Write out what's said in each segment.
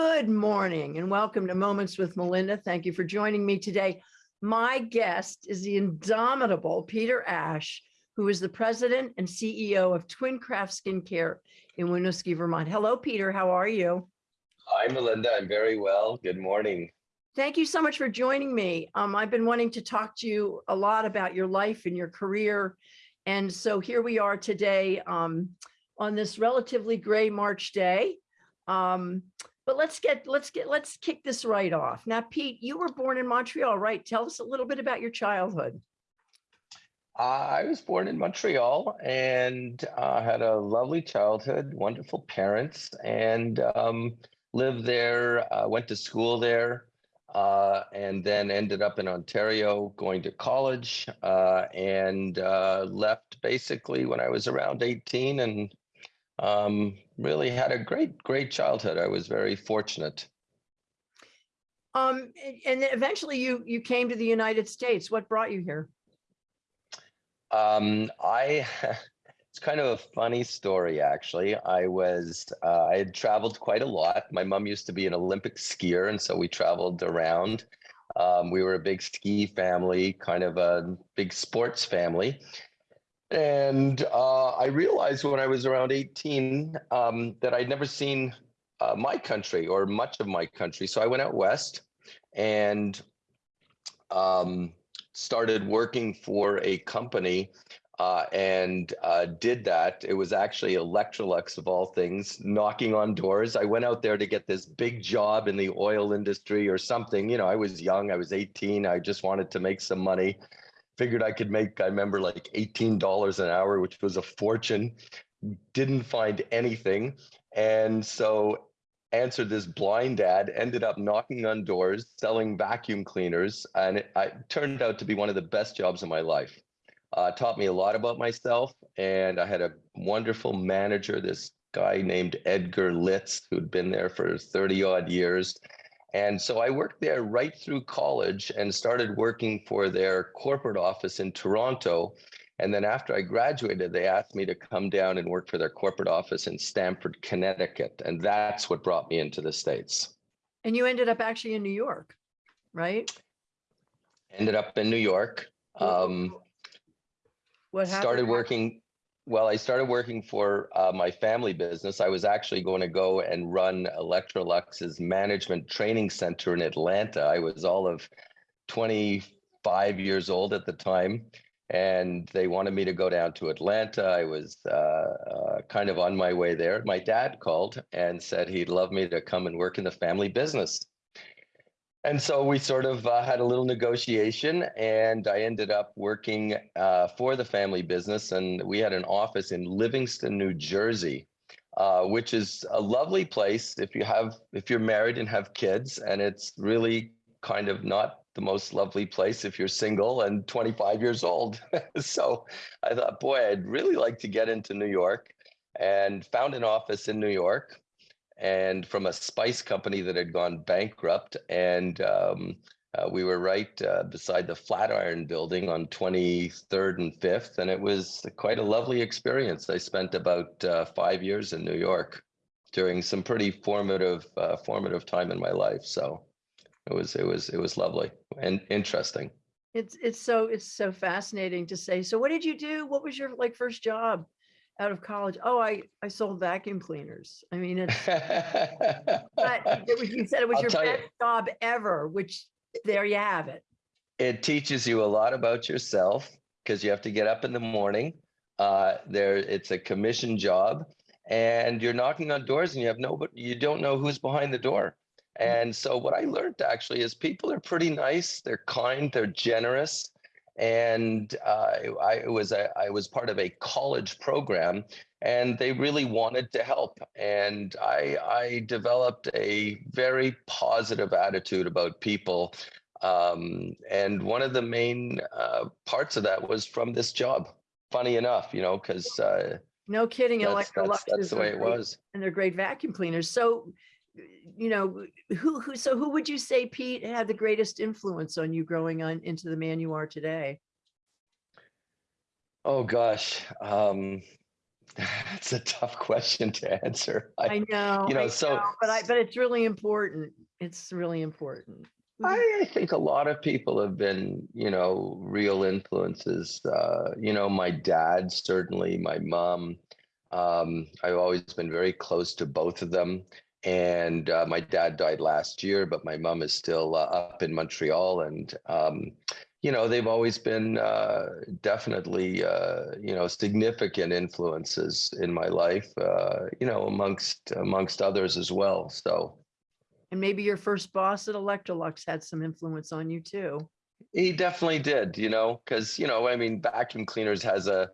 Good morning and welcome to Moments with Melinda. Thank you for joining me today. My guest is the indomitable Peter Ash, who is the president and CEO of Twincraft Skincare in Winooski, Vermont. Hello, Peter. How are you? Hi, Melinda. I'm very well. Good morning. Thank you so much for joining me. Um, I've been wanting to talk to you a lot about your life and your career. And so here we are today um, on this relatively gray March day. Um, but let's get, let's get, let's kick this right off. Now, Pete, you were born in Montreal, right? Tell us a little bit about your childhood. I was born in Montreal and uh, had a lovely childhood, wonderful parents, and um, lived there, uh, went to school there, uh, and then ended up in Ontario going to college uh, and uh, left basically when I was around 18 and um, really had a great, great childhood. I was very fortunate. Um, and then eventually you, you came to the United States. What brought you here? Um, I, it's kind of a funny story, actually. I was, uh, I had traveled quite a lot. My mom used to be an Olympic skier, and so we traveled around. Um, we were a big ski family, kind of a big sports family. And uh, I realized when I was around 18 um, that I'd never seen uh, my country or much of my country. So I went out west and um, started working for a company uh, and uh, did that. It was actually Electrolux of all things, knocking on doors. I went out there to get this big job in the oil industry or something. You know, I was young, I was 18, I just wanted to make some money figured I could make, I remember like $18 an hour, which was a fortune. Didn't find anything. And so answered this blind ad, ended up knocking on doors, selling vacuum cleaners. And it, it turned out to be one of the best jobs of my life. Uh, taught me a lot about myself. And I had a wonderful manager, this guy named Edgar Litz, who'd been there for 30 odd years. And so I worked there right through college and started working for their corporate office in Toronto. And then after I graduated, they asked me to come down and work for their corporate office in Stamford, Connecticut. And that's what brought me into the States. And you ended up actually in New York, right? Ended up in New York. Um, what happened? started working well, I started working for uh, my family business. I was actually going to go and run Electrolux's management training center in Atlanta. I was all of 25 years old at the time, and they wanted me to go down to Atlanta. I was uh, uh, kind of on my way there. My dad called and said he'd love me to come and work in the family business. And so we sort of uh, had a little negotiation, and I ended up working uh, for the family business. And we had an office in Livingston, New Jersey, uh, which is a lovely place if you have if you're married and have kids. And it's really kind of not the most lovely place if you're single and 25 years old. so I thought, boy, I'd really like to get into New York, and found an office in New York and from a spice company that had gone bankrupt. And um, uh, we were right uh, beside the Flatiron building on 23rd and 5th. And it was quite a lovely experience. I spent about uh, five years in New York during some pretty formative, uh, formative time in my life. So it was, it was, it was lovely and interesting. It's, it's so, it's so fascinating to say. So what did you do? What was your like first job? Out of college. Oh, I, I sold vacuum cleaners. I mean, it's, but it was, you said it was I'll your tell you. best job ever, which there you have it. it teaches you a lot about yourself because you have to get up in the morning. Uh, there, it's a commission job, and you're knocking on doors, and you have no, but you don't know who's behind the door. And so, what I learned actually is people are pretty nice. They're kind. They're generous. And uh, I was a, I was part of a college program, and they really wanted to help. And I I developed a very positive attitude about people um, and one of the main uh, parts of that was from this job. Funny enough, you know, because uh, No kidding. that's, Electrolux that's, that's is the way it was. And they're great vacuum cleaners. So, you know, who, who, so who would you say, Pete, had the greatest influence on you growing on into the man you are today? Oh gosh, um, It's a tough question to answer. I, I know. you know, I so- know, But I, but it's really important. It's really important. You- I, I think a lot of people have been, you know, real influences. Uh, you know, my dad, certainly, my mom. Um, I've always been very close to both of them. And uh, my dad died last year, but my mom is still uh, up in Montreal. And, um, you know, they've always been uh, definitely, uh, you know, significant influences in my life, uh, you know, amongst amongst others as well. So, And maybe your first boss at Electrolux had some influence on you too. He definitely did, you know, because you know, I mean, vacuum cleaners has a,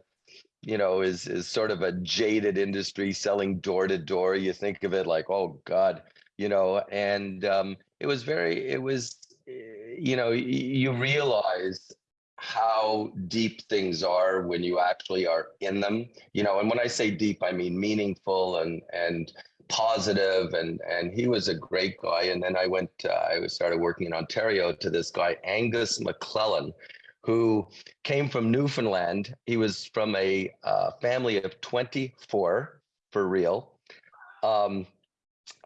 you know, is is sort of a jaded industry selling door to door. You think of it like, oh God, you know, and um, it was very, it was, eh, you know, you realize how deep things are when you actually are in them, you know. And when I say deep, I mean meaningful and and positive and and he was a great guy and then i went uh, i started working in ontario to this guy angus mcclellan who came from newfoundland he was from a uh, family of 24 for real um,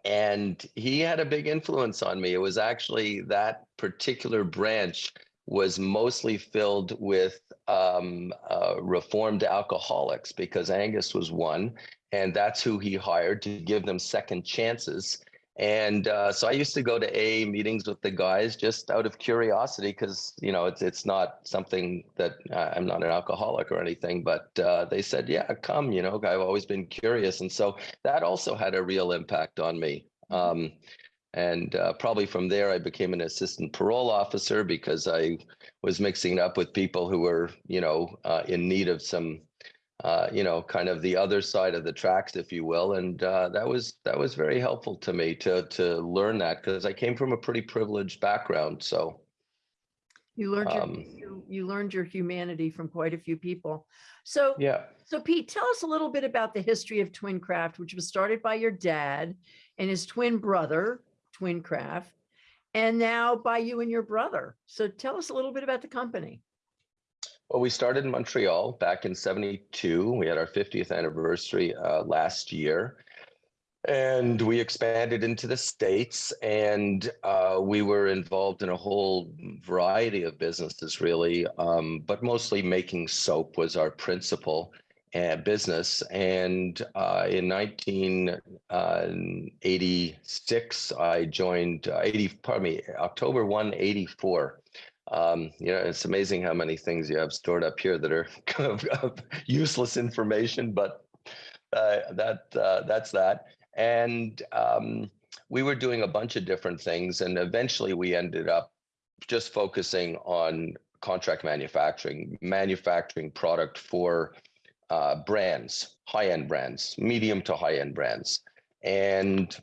and he had a big influence on me it was actually that particular branch was mostly filled with um, uh, reformed alcoholics because angus was one and that's who he hired to give them second chances. And uh, so I used to go to AA meetings with the guys just out of curiosity, because you know it's it's not something that uh, I'm not an alcoholic or anything, but uh, they said, yeah, come. You know, I've always been curious, and so that also had a real impact on me. Um, and uh, probably from there, I became an assistant parole officer because I was mixing up with people who were, you know, uh, in need of some uh, you know, kind of the other side of the tracks, if you will. And uh, that was that was very helpful to me to to learn that because I came from a pretty privileged background. So You learned your, Um, you, you learned your humanity from quite a few people. So, yeah, so Pete, tell us a little bit about the history of Twincraft, which was started by your dad and his twin brother, Twincraft, and now by you and your brother. So tell us a little bit about the company. Well, we started in Montreal back in '72. We had our 50th anniversary uh, last year. And we expanded into the States and uh, we were involved in a whole variety of businesses, really, um, but mostly making soap was our principal uh, business. And uh, in 1986, I joined uh, 80, pardon me, October 1, 84. Um, you know, it's amazing how many things you have stored up here that are kind of, useless information, but uh, that uh, that's that. And um, we were doing a bunch of different things and eventually we ended up just focusing on contract manufacturing manufacturing product for uh, brands high-end brands medium to high-end brands. And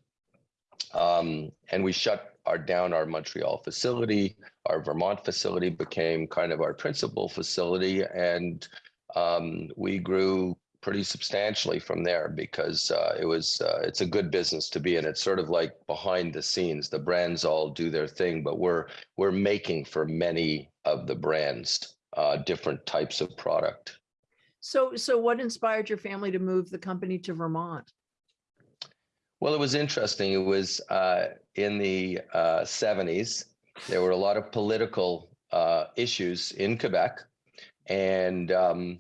um, and we shut our down our montreal facility our vermont facility became kind of our principal facility and um, we grew pretty substantially from there because uh, it was uh, it's a good business to be in. It's sort of like behind the scenes. The brands all do their thing, but we're we're making for many of the brands uh, different types of product. So, so what inspired your family to move the company to Vermont? Well, it was interesting. It was uh, in the uh, 70s. There were a lot of political uh, issues in Quebec, and um,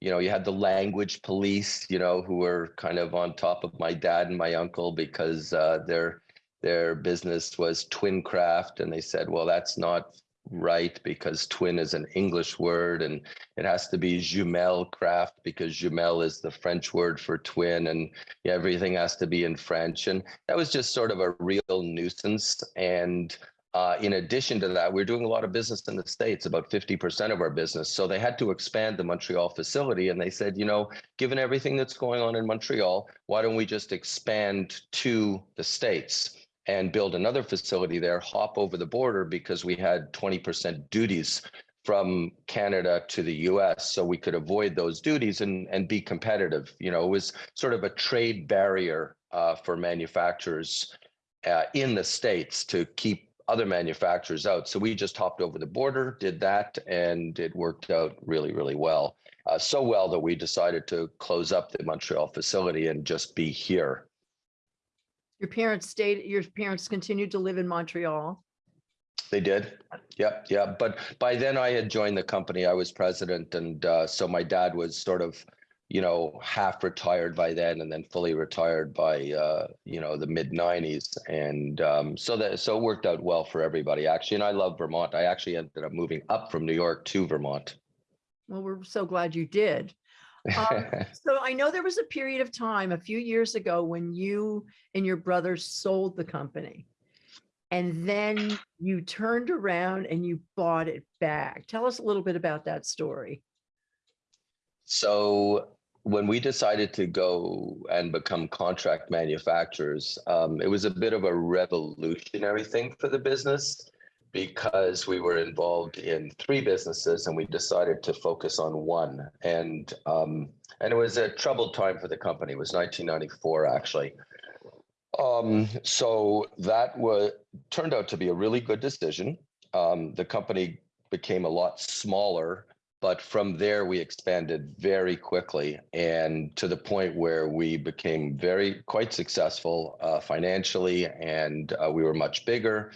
you know, you had the language police, you know, who were kind of on top of my dad and my uncle because uh, their their business was twin craft, and they said, well, that's not right because twin is an English word and it has to be jumelle craft because jumelle is the French word for twin, and everything has to be in French, and that was just sort of a real nuisance and. Uh, in addition to that, we're doing a lot of business in the States, about 50% of our business. So they had to expand the Montreal facility. And they said, you know, given everything that's going on in Montreal, why don't we just expand to the States and build another facility there, hop over the border because we had 20% duties from Canada to the US. So we could avoid those duties and, and be competitive. You know, it was sort of a trade barrier uh, for manufacturers uh, in the States to keep other manufacturers out. So we just hopped over the border, did that, and it worked out really, really well. Uh, so well that we decided to close up the Montreal facility and just be here. Your parents stayed, your parents continued to live in Montreal. They did. Yep. Yeah. But by then I had joined the company. I was president. And uh, so my dad was sort of, you know, half retired by then and then fully retired by, uh, you know, the mid 90s. And um, so that, so it worked out well for everybody actually. And I love Vermont. I actually ended up moving up from New York to Vermont. Well, we're so glad you did. Um, So I know there was a period of time a few years ago when you and your brothers sold the company. And then you turned around and you bought it back. Tell us a little bit about that story. So when we decided to go and become contract manufacturers, um, it was a bit of a revolutionary thing for the business because we were involved in three businesses and we decided to focus on one. And um, and it was a troubled time for the company. It was 1994 actually. Um, so that was turned out to be a really good decision. Um, the company became a lot smaller but from there we expanded very quickly and to the point where we became very quite successful uh, financially and uh, we were much bigger.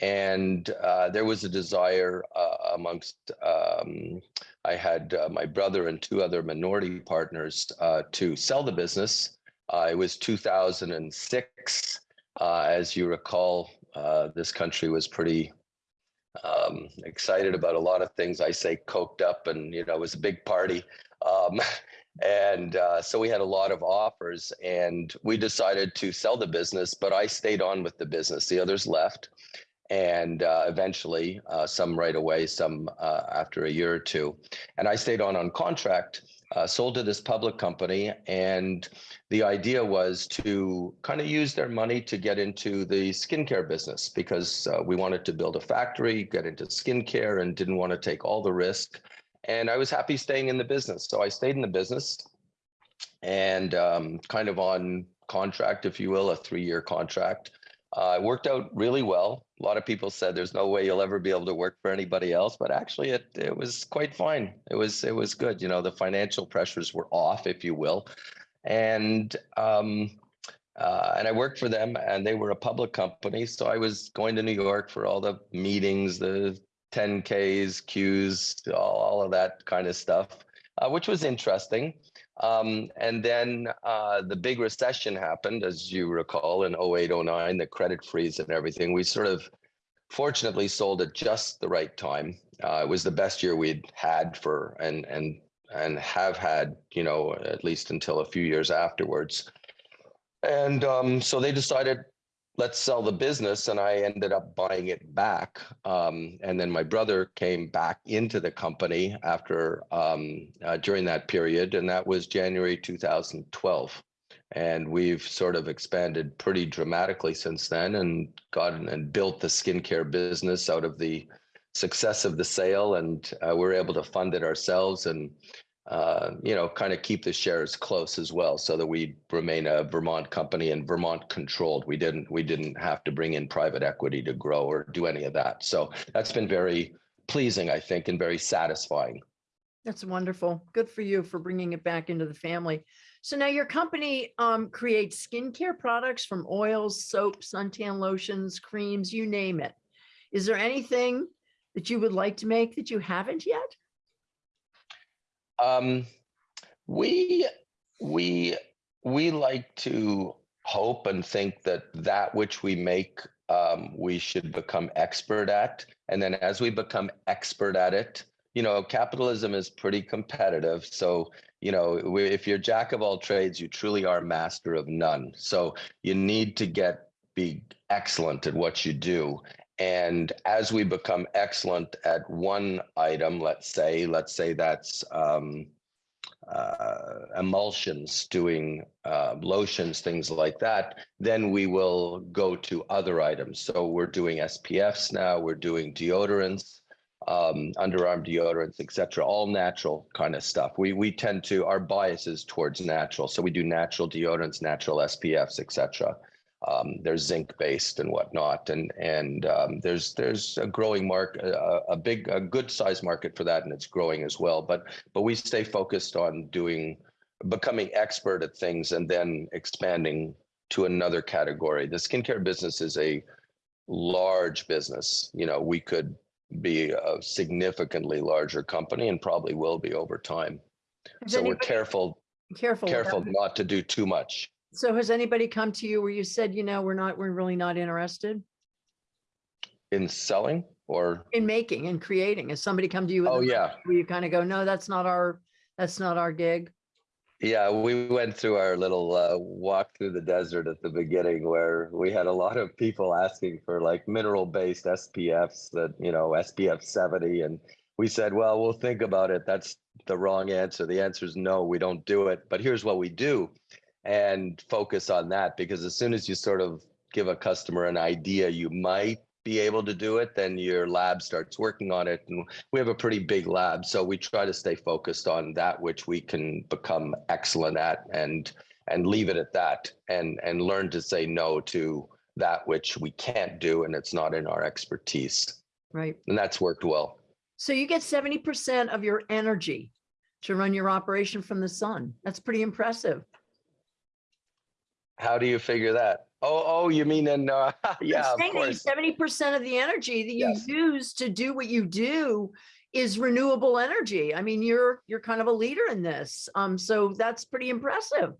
And uh, there was a desire uh, amongst um, i had uh, my brother and two other minority partners uh, to sell the business. It was 2006 as you recall this country was pretty um, excited about a lot of things. I say coked up and, you know, it was a big party. Um, and uh, so we had a lot of offers and we decided to sell the business, but I stayed on with the business. The others left. And uh, eventually, uh, some right away, some uh, after a year or two. And I stayed on on contract uh, sold to this public company. And the idea was to kind of use their money to get into the skincare business because uh, we wanted to build a factory, get into skincare, and didn't want to take all the risk. And I was happy staying in the business. So I stayed in the business and um, kind of on contract, if you will, a three year contract. Uh, it worked out really well. A lot of people said there's no way you'll ever be able to work for anybody else, but actually it it was quite fine. It was it was good. You know, the financial pressures were off, if you will, and um, uh, and I worked for them, and they were a public company, so I was going to New York for all the meetings, the 10Ks, Qs, all, all of that kind of stuff, uh, which was interesting. Um, and then uh, the big recession happened, as you recall, in 08, 09, the credit freeze and everything. We sort of fortunately sold at just the right time. Uh, it was the best year we'd had for and and and have had, you know, at least until a few years afterwards. And um, so they decided let's sell the business and i ended up buying it back. Um, and then my brother came back into the company after um, uh, during that period and that was january 2012 and we've sort of expanded pretty dramatically since then and gotten and built the skincare business out of the success of the sale and uh, we're able to fund it ourselves and uh, you know, kind of keep the shares close as well, so that we remain a Vermont company and Vermont controlled. We didn't we didn't have to bring in private equity to grow or do any of that. So that's been very pleasing, I think, and very satisfying. That's wonderful. Good for you for bringing it back into the family. So now your company um, creates skincare products from oils, soaps, suntan lotions, creams, you name it. Is there anything that you would like to make that you haven't yet? Um, we we we like to hope and think that that which we make um, we should become expert at. And then as we become expert at it you know capitalism is pretty competitive. So you know if you're jack of all trades you truly are master of none. So you need to get be excellent at what you do and as we become excellent at one item, let's say, let's say that's um, uh, emulsions, doing uh, lotions, things like that, then we will go to other items. So we're doing SPFs now, we're doing deodorants, um, underarm deodorants, etc. all natural kind of stuff. We we tend to our bias is towards natural, so we do natural deodorants, natural SPFs, etc. um, they're zinc based and whatnot, and and um, there's there's a growing market, a, a big, a good size market for that, and it's growing as well. But but we stay focused on doing, becoming expert at things, and then expanding to another category. The skincare business is a large business. You know, we could be a significantly larger company, and probably will be over time. So we're careful, Careful. careful not to do too much. So has anybody come to you where you said, you know, we're not, we're really not interested In selling or, in making and creating? Has somebody come to you? with oh yeah, Where you kind of go, no, that's not our, that's not our gig. yeah, we went through our little uh, walk through the desert at the beginning where we had a lot of people asking for like mineral based SPFs that, you know, SPF 70. And we said, well, we'll think about it. That's the wrong answer. The answer is no, we don't do it. But here's what we do and focus on that because as soon as you sort of give a customer an idea you might be able to do it, then your lab starts working on it. And we have a pretty big lab. So we try to stay focused on that which we can become excellent at and and leave it at that and and learn to say no to that which we can't do and it's not in our expertise. Right. And that's worked well. So you get seventy percent of your energy to run your operation from the sun. That's pretty impressive. How do you figure that? Oh, oh, you mean in uh, yeah, of course. Seventy percent of the energy that you Yes. use to do what you do is renewable energy. I mean, you're, you're kind of a leader in this. Um, so that's pretty impressive.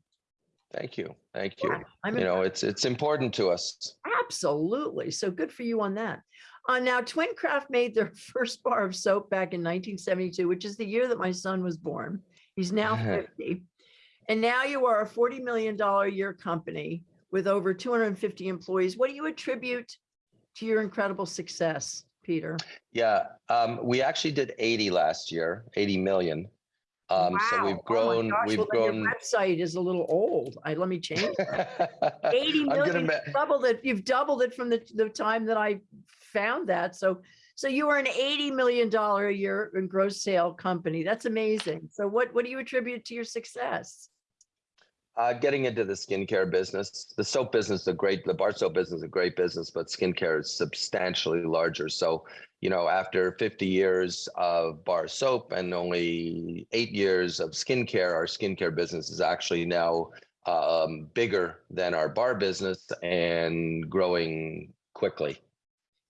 Thank you. Thank you. Yeah, You know, it's it's important to us. Absolutely. So good for you on that. Uh, now, Twincraft made their first bar of soap back in 1972, which is the year that my son was born. He's now 50. And now you are a $40 million a year company with over 250 employees. What do you attribute to your incredible success, Peter? Yeah, um, we actually did 80 last year, 80 million. Um, so we've Oh grown, gosh, we've well, grown. Your website is a little old. I, let me change. that. 80 I'm gonna million, doubled it. You've doubled it from the, the time that I found that. So, so you are an 80 million dollar a year in gross sale company. That's amazing. So what, what do you attribute to your success? Uh, getting into the skincare business, the soap business, the great, the bar soap business, is a great business, but skincare is substantially larger. So, you know, after 50 years of bar soap and only eight years of skincare, our skincare business is actually now um, bigger than our bar business and growing quickly.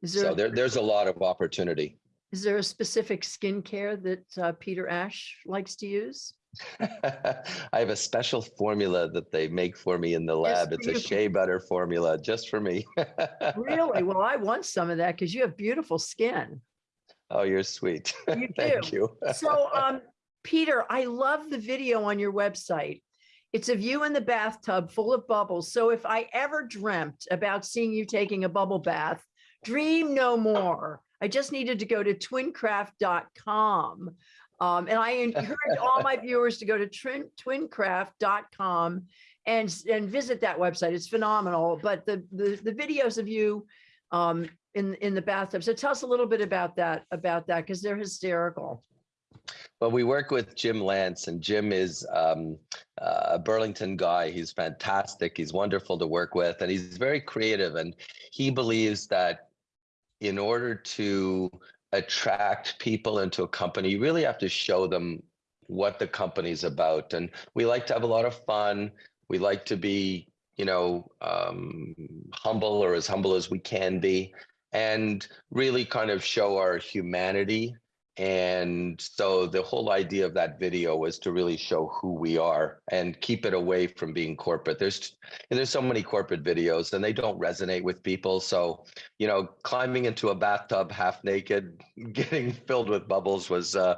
There, So there, there's a lot of opportunity. is there a specific skincare that uh, Peter Ash likes to use? I have a special formula that they make for me in the lab. It's a shea butter formula just for me. Really? Well, I want some of that because you have beautiful skin. Oh, you're sweet. You Thank do. you. So, um, Peter, I love the video on your website. It's of you in the bathtub full of bubbles. So if I ever dreamt about seeing you taking a bubble bath, dream no more. I just needed to go to twincraft.com. Um, and I encourage all my viewers to go to twincraft.com and, and visit that website. It's phenomenal. But the, the, the videos of you um, in, in the bathtub. So tell us a little bit about that, about that, because they're hysterical. Well, we work with Jim Lance, and Jim is um, a Burlington guy. He's fantastic. He's wonderful to work with, and he's very creative. And he believes that in order to attract people into a company, you really have to show them what the company's about. And we like to have a lot of fun. We like to be, you know, um, humble or as humble as we can be, and really kind of show our humanity and so the whole idea of that video was to really show who we are and keep it away from being corporate. There's and there's so many corporate videos and they don't resonate with people. So, you know, climbing into a bathtub half naked, getting filled with bubbles was uh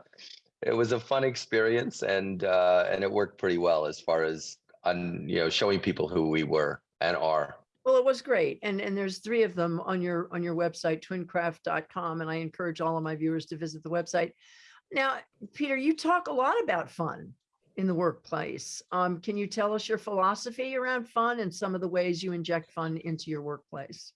it was a fun experience and uh and it worked pretty well as far as on you know showing people who we were and are. Well, it was great. And, and there's three of them on your, on your website, twincraft.com. And I encourage all of my viewers to visit the website. Now, Peter, you talk a lot about fun in the workplace. Um, can you tell us your philosophy around fun and some of the ways you inject fun into your workplace?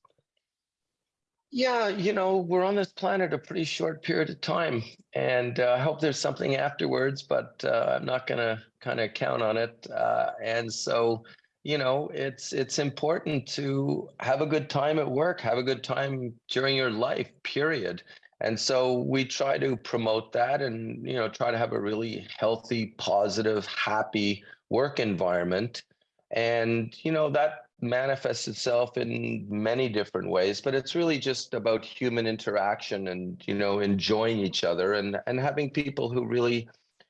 Yeah, you know, we're on this planet a pretty short period of time, and uh, I hope there's something afterwards, but uh, I'm not going to kind of count on it. Uh, and so, you know, it's it's important to have a good time at work, have a good time during your life, period. And so we try to promote that and, you know, try to have a really healthy, positive, happy work environment. And, you know, that manifests itself in many different ways, but it's really just about human interaction and, you know, enjoying each other and and having people who really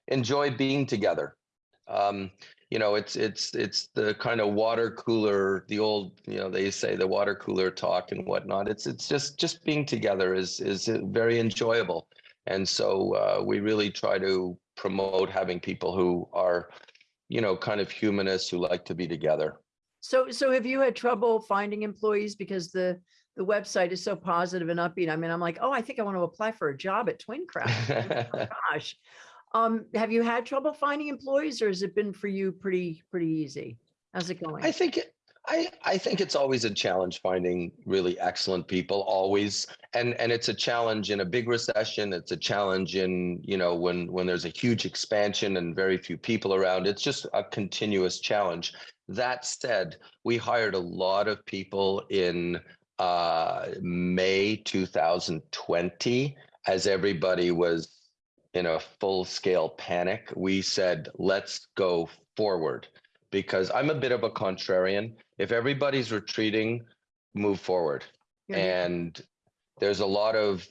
enjoy being together. Um, you know, it's it's it's the kind of water cooler, the old, you know, they say the water cooler talk and whatnot. It's it's just just being together is is very enjoyable, and so uh, we really try to promote having people who are, you know, kind of humanists who like to be together. So, so have you had trouble finding employees because the, the website is so positive and upbeat? I mean, I'm like, oh, I think I want to apply for a job at Twincraft. Oh Gosh. Um, have you had trouble finding employees or has it been for you pretty, pretty easy? How's it going? I think it- I I think it's always a challenge finding really excellent people always and and it's a challenge in a big recession it's a challenge in you know when when there's a huge expansion and very few people around it's just a continuous challenge that said we hired a lot of people in uh May 2020 as everybody was in a full scale panic we said let's go forward because I'm a bit of a contrarian. If everybody's retreating, move forward. You're And there's a lot of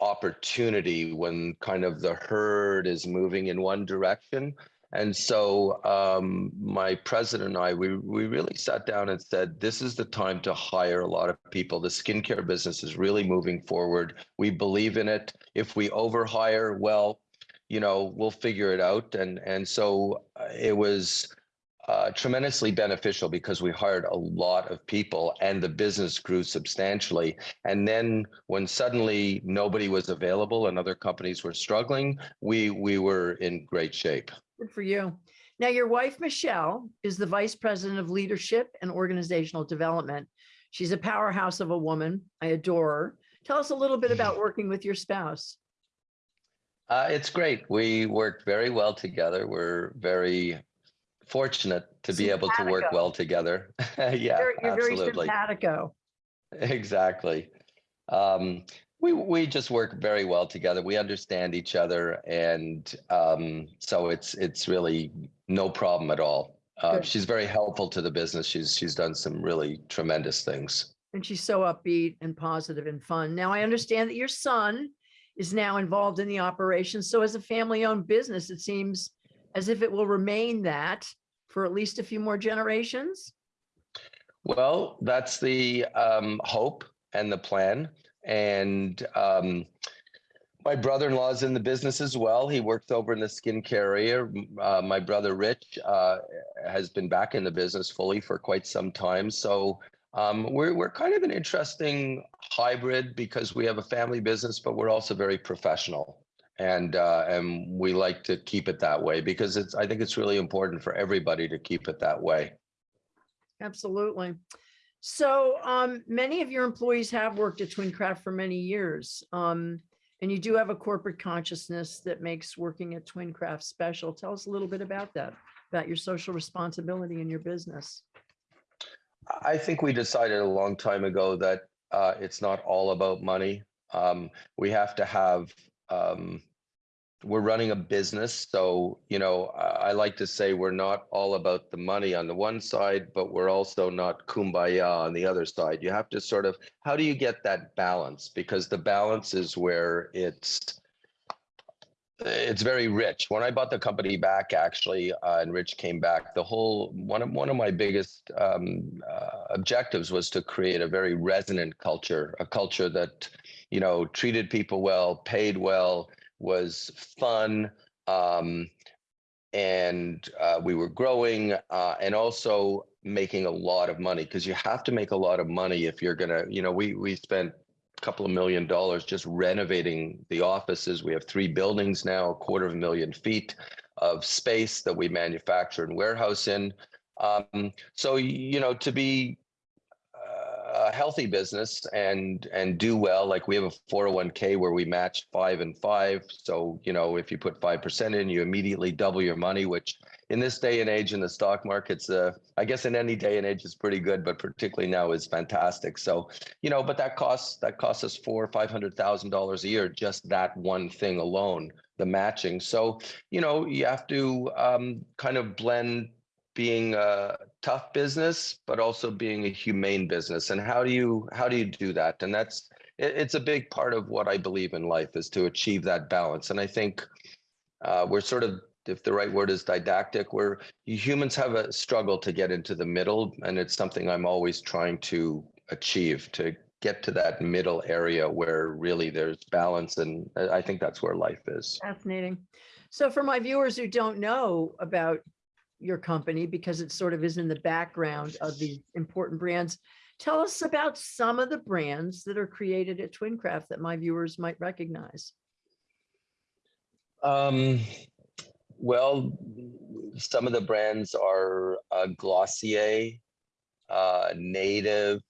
opportunity when kind of the herd is moving in one direction. And so um, my president and I, we, we really sat down and said, this is the time to hire a lot of people. The skincare business is really moving forward. We believe in it. If we overhire, well, you know, we'll figure it out. And, and so uh, it was, uh, tremendously beneficial because we hired a lot of people and the business grew substantially. And then when suddenly nobody was available and other companies were struggling, we we were in great shape. Good for you. Now, your wife, Michelle, is the Vice President of Leadership and Organizational Development. She's a powerhouse of a woman. I adore her. Tell us a little bit about working with your spouse. Uh, it's great. We worked very well together. We're very fortunate to be able to work well together. yeah, You're you're very absolutely. simpatico. Exactly. Um, we we just work very well together. We understand each other, and um, so it's it's really no problem at all. Uh, she's very helpful to the business. She's she's done some really tremendous things. And she's so upbeat and positive and fun. Now, I understand that your son is now involved in the operation. So as a family-owned business, it seems as if it will remain that for at least a few more generations. Well, that's the um, hope and the plan. And um, my brother-in-law is in the business as well. He works over in the skincare area. Uh, my brother Rich uh, has been back in the business fully for quite some time. So um, we're we're kind of an interesting hybrid because we have a family business, but we're also very professional. And uh, and we like to keep it that way because it's I think it's really important for everybody to keep it that way. Absolutely. So um, many of your employees have worked at Twincraft for many years. Um, and you do have a corporate consciousness that makes working at Twincraft special. Tell us a little bit about that, about your social responsibility in your business. I think we decided a long time ago that uh, it's not all about money. Um, we have to have. Um, we're running a business, so you know I, I like to say we're not all about the money on the one side, but we're also not kumbaya on the other side. You have to sort of how do you get that balance? Because the balance is where it's it's very rich. When I bought the company back, actually, uh, and Rich came back, the whole one of one of my biggest um, uh, objectives was to create a very resonant culture, a culture that, you know, treated people well, paid well, was fun, um, and uh, we were growing, uh, and also making a lot of money because you have to make a lot of money if you're gonna, you know, we we spent couple of million dollars just renovating the offices. We have three buildings now, a quarter of a million feet of space that we manufacture and warehouse in. Um, so, you know, to be uh, a healthy business and and do well, like we have a 401k where we match five and five. So, you know, if you put 5% in, you immediately double your money, which in this day and age in the stock markets, uh, I guess in any day and age is pretty good, but particularly now is fantastic. So, you know, but that costs that costs us four or five hundred thousand dollars a year, just that one thing alone, the matching. So, you know, you have to um, kind of blend being a tough business, but also being a humane business. And how do you how do you do that? And that's it, it's a big part of what I believe in life is to achieve that balance. And I think uh, we're sort of if the right word is didactic, where humans have a struggle to get into the middle, and it's something I'm always trying to achieve to get to that middle area where really there's balance, and I think that's where life is. Fascinating. So for my viewers who don't know about your company, because it sort of is in the background of the important brands, tell us about some of the brands that are created at Twincraft that my viewers might recognize. Um, well, some of the brands are uh, Glossier, uh, Native.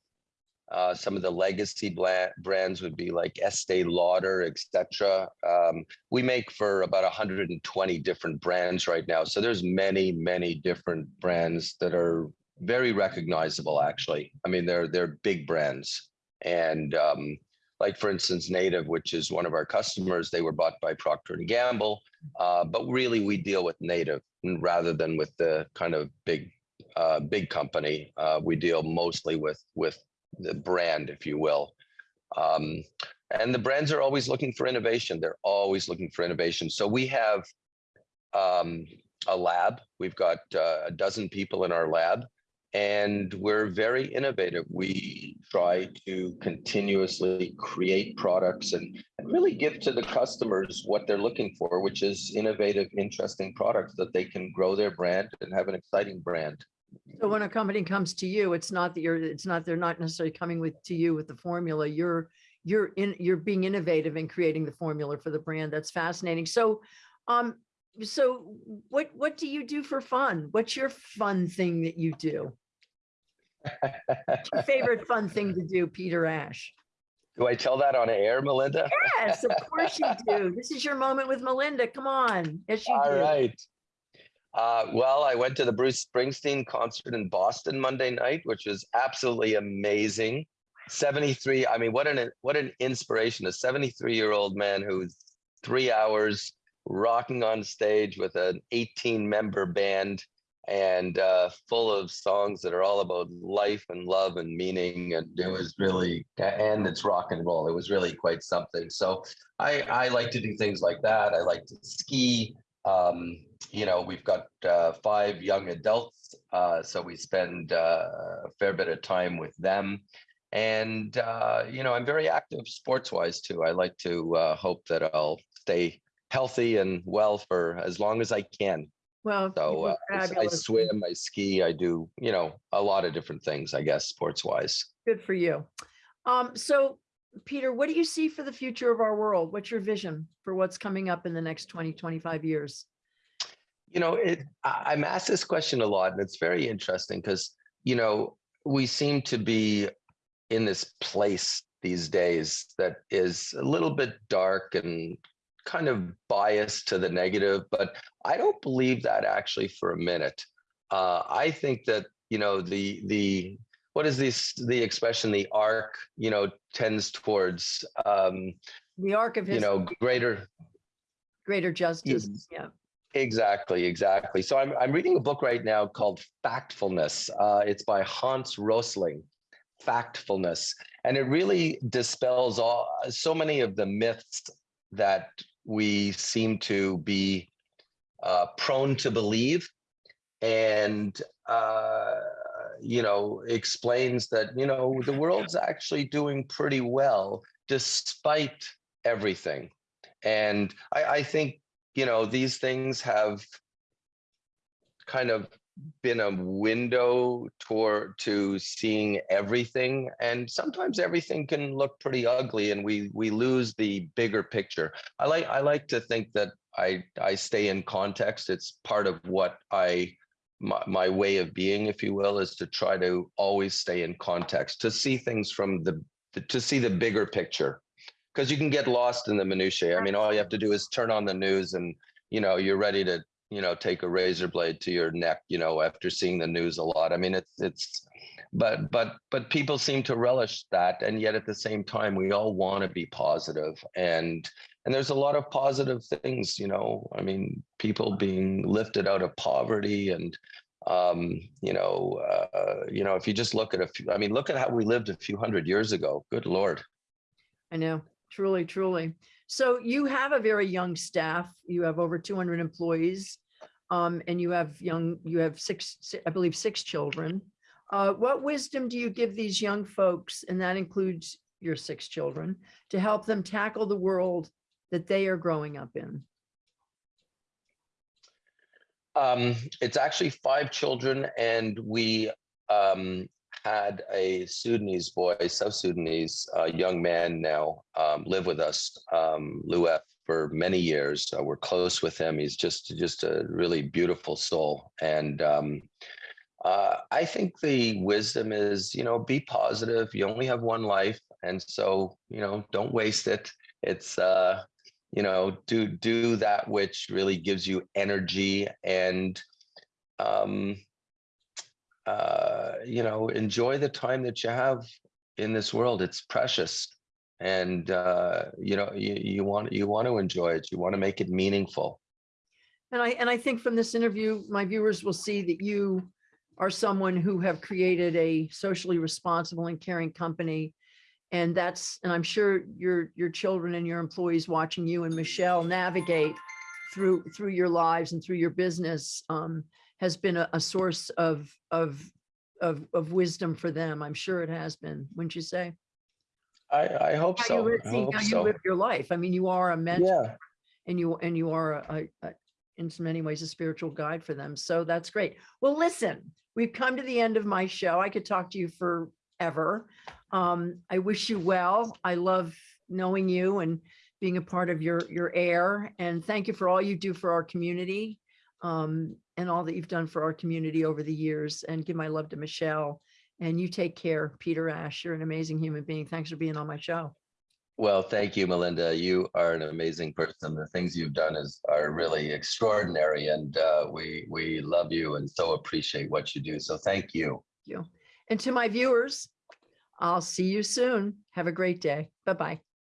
Uh, some of the legacy brands would be like Estee Lauder, etc. Um, we make for about 120 different brands right now. So there's many, many different brands that are very recognizable. Actually, I mean they're they're big brands, and um, like for instance, Native, which is one of our customers, they were bought by Procter and Gamble. Uh, but really, we deal with Native rather than with the kind of big, uh, big company. Uh, we deal mostly with with the brand, if you will. Um, and the brands are always looking for innovation. They're always looking for innovation. So we have um, a lab. We've got uh, a dozen people in our lab and we're very innovative. We try to continuously create products and, and, really give to the customers what they're looking for, which is innovative, interesting products that they can grow their brand and have an exciting brand. So when a company comes to you, it's not that you're, it's not, they're not necessarily coming with to you with the formula. You're, you're in, you're being innovative in creating the formula for the brand. That's fascinating. So, um, so what, what do you do for fun? What's your fun thing that you do? Your favorite fun thing to do, Peter Ash? Do I tell that on air, Melinda? Yes, of course you do. This is your moment with Melinda. Come on. Yes, you All do. All right. Uh, well, I went to the Bruce Springsteen concert in Boston Monday night, which was absolutely amazing. 73. I mean, what an what an inspiration! A 73 year old man who's three hours rocking on stage with an 18 member band and uh, full of songs that are all about life and love and meaning. And it was really, and it's rock and roll. It was really quite something. So I, I like to do things like that. I like to ski. Um, you know, we've got uh, five young adults, uh, so we spend uh, a fair bit of time with them. And, uh, you know, I'm very active sports wise too. I like to uh, hope that I'll stay healthy and well for as long as I can. Well, So uh, I s- I fabulous. swim, I ski, I do, you know, a lot of different things, I guess, sports wise. Good for you. Um, so Peter, what do you see for the future of our world? What's your vision for what's coming up in the next 20, 25 years? You know, it, I'm asked this question a lot and it's very interesting because, you know, we seem to be in this place these days that is a little bit dark and kind of biased to the negative, but I don't believe that actually for a minute. Uh, I think that, you know, the, the, what is this, the expression, the arc, you know, tends towards, um, The arc of you know, greater, greater justice. Yeah. Exactly, exactly. So I'm I'm reading a book right now called Factfulness. Uh, it's by Hans Rosling, Factfulness, and it really dispels all so many of the myths that we seem to be uh, prone to believe, and uh, you know explains that you know the world's actually doing pretty well despite everything, and I, I think you know these things have kind of been a window toward to seeing everything and sometimes everything can look pretty ugly and we we lose the bigger picture i like i like to think that i i stay in context it's part of what i my, my way of being, if you will, is to try to always stay in context, to see things from the, the- to see the bigger picture. Because you can get lost in the minutiae. I mean, all you have to do is turn on the news and, you know, you're ready to, you know, take a razor blade to your neck, you know, after seeing the news a lot. I mean, it's, it's, but, but, but people seem to relish that. And yet at the same time, we all want to be positive and, and there's a lot of positive things, you know, I mean, people being lifted out of poverty and, um, you know, uh, you know, if you just look at a few, I mean, look at how we lived a few hundred years ago. Good Lord. I know, truly, truly. So you have a very young staff. You have over 200 employees. Um, and you have young, you have six, I believe, six children. Uh, what wisdom do you give these young folks, and that includes your six children, to help them tackle the world that they are growing up in? Um, it's actually five children, and we um, had a Sudanese boy, South Sudanese uh, young man now um, live with us, um, Louef, for many years. Uh, we're close with him. He's just just a really beautiful soul, and um, uh, I think the wisdom is, you know, be positive. You only have one life, and so you know, don't waste it. It's uh, you know do do that which really gives you energy and um uh you know enjoy the time that you have in this world it's precious and uh you know you, you want you want to enjoy it you want to make it meaningful And I, and I think from this interview, my viewers will see that you are someone who have created a socially responsible and caring company. And that's, and I'm sure your, your children and your employees watching you and Michelle navigate through, through your lives and through your business um, has been a, a source of, of, of, of wisdom for them. I'm sure it has been, wouldn't you say? I i hope How you so live- I see hope how you live your life. I mean, you are a mentor yeah and you and you are a, a, in so many ways a spiritual guide for them. So that's great. Well, listen, we've come to the end of my show. I could talk to you forever. Um, I wish you well. I love knowing you and being a part of your your air. And thank you for all you do for our community um, and all that you've done for our community over the years. And give my love to Michelle. And you take care, Peter Asch. You're an amazing human being. Thanks for being on my show. Well, thank you, Melinda. You are an amazing person. The things you've done is are really extraordinary, and uh, we we love you and so appreciate what you do. So thank you. you. And to my viewers, I'll see you soon. Have a great day. Bye-bye.